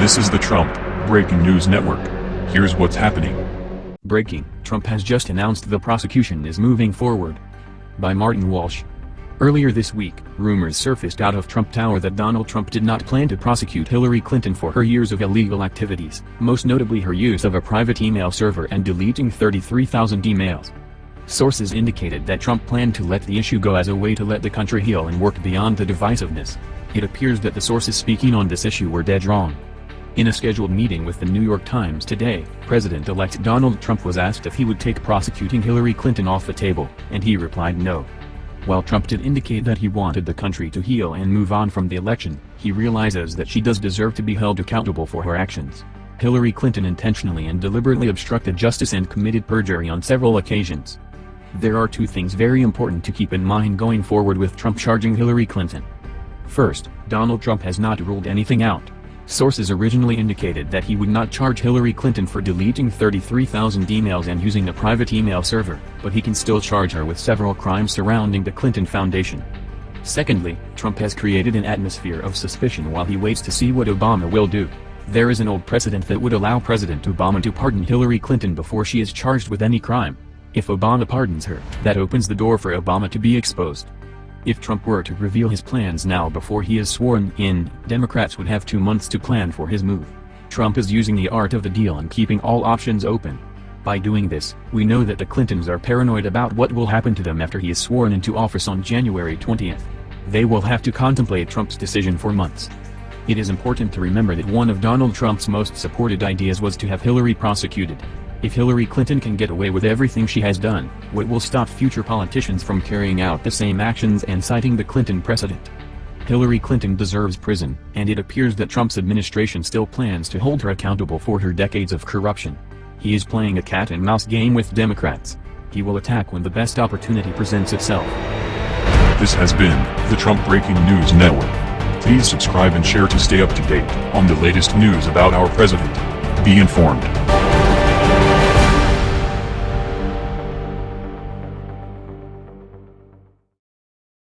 This is the Trump Breaking News Network. Here's what's happening. Breaking, Trump has just announced the prosecution is moving forward. By Martin Walsh. Earlier this week, rumors surfaced out of Trump Tower that Donald Trump did not plan to prosecute Hillary Clinton for her years of illegal activities, most notably her use of a private email server and deleting 33,000 emails. Sources indicated that Trump planned to let the issue go as a way to let the country heal and work beyond the divisiveness. It appears that the sources speaking on this issue were dead wrong. In a scheduled meeting with the New York Times today, President-elect Donald Trump was asked if he would take prosecuting Hillary Clinton off the table, and he replied no. While Trump did indicate that he wanted the country to heal and move on from the election, he realizes that she does deserve to be held accountable for her actions. Hillary Clinton intentionally and deliberately obstructed justice and committed perjury on several occasions. There are two things very important to keep in mind going forward with Trump charging Hillary Clinton. First, Donald Trump has not ruled anything out. Sources originally indicated that he would not charge Hillary Clinton for deleting 33,000 emails and using a private email server, but he can still charge her with several crimes surrounding the Clinton Foundation. Secondly, Trump has created an atmosphere of suspicion while he waits to see what Obama will do. There is an old precedent that would allow President Obama to pardon Hillary Clinton before she is charged with any crime. If Obama pardons her, that opens the door for Obama to be exposed. If Trump were to reveal his plans now before he is sworn in, Democrats would have two months to plan for his move. Trump is using the art of the deal and keeping all options open. By doing this, we know that the Clintons are paranoid about what will happen to them after he is sworn into office on January 20th. They will have to contemplate Trump's decision for months. It is important to remember that one of Donald Trump's most supported ideas was to have Hillary prosecuted. If Hillary Clinton can get away with everything she has done, what will stop future politicians from carrying out the same actions and citing the Clinton precedent? Hillary Clinton deserves prison, and it appears that Trump's administration still plans to hold her accountable for her decades of corruption. He is playing a cat-and-mouse game with Democrats. He will attack when the best opportunity presents itself. This has been the Trump Breaking News Network. Please subscribe and share to stay up to date on the latest news about our president. Be informed.